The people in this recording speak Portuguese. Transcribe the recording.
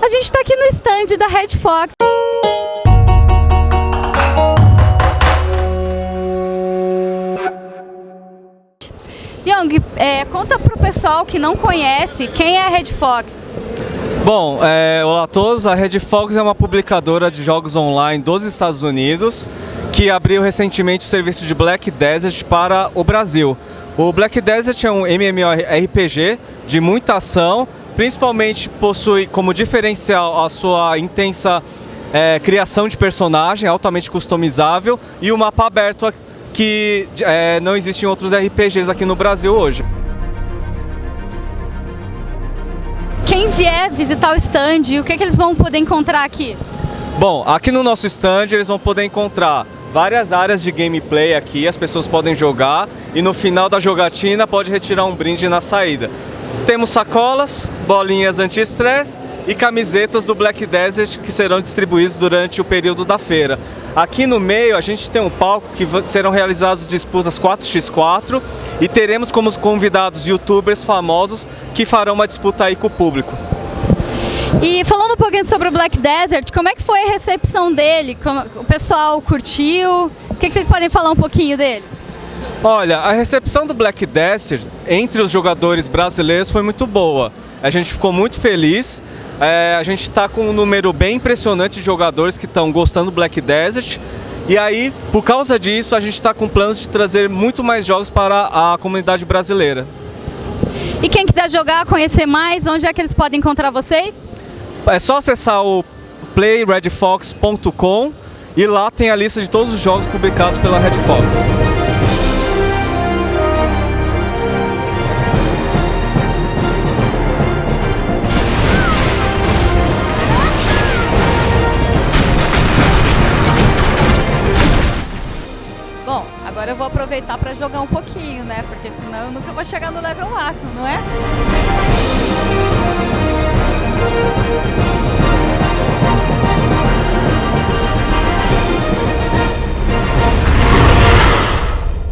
A gente está aqui no stand da Red Fox. Young, é, conta pro pessoal que não conhece quem é a Red Fox. Bom, é, olá a todos. A Red Fox é uma publicadora de jogos online dos Estados Unidos que abriu recentemente o serviço de Black Desert para o Brasil. O Black Desert é um MMORPG de muita ação, principalmente possui como diferencial a sua intensa é, criação de personagem, altamente customizável e o mapa aberto que é, não existe em outros RPGs aqui no Brasil hoje. Quem vier visitar o stand, o que, é que eles vão poder encontrar aqui? Bom, aqui no nosso stand eles vão poder encontrar várias áreas de gameplay aqui, as pessoas podem jogar e no final da jogatina pode retirar um brinde na saída. Temos sacolas, bolinhas anti-estresse e camisetas do Black Desert que serão distribuídos durante o período da feira. Aqui no meio a gente tem um palco que serão realizadas disputas 4x4 e teremos como convidados youtubers famosos que farão uma disputa aí com o público. E falando um pouquinho sobre o Black Desert, como é que foi a recepção dele? O pessoal curtiu? O que vocês podem falar um pouquinho dele? Olha, a recepção do Black Desert entre os jogadores brasileiros foi muito boa. A gente ficou muito feliz é, a gente está com um número bem impressionante de jogadores que estão gostando do Black Desert. E aí, por causa disso, a gente está com planos de trazer muito mais jogos para a comunidade brasileira. E quem quiser jogar, conhecer mais, onde é que eles podem encontrar vocês? É só acessar o playredfox.com e lá tem a lista de todos os jogos publicados pela Red Fox. Agora eu vou aproveitar para jogar um pouquinho, né? Porque senão eu nunca vou chegar no level máximo, não é?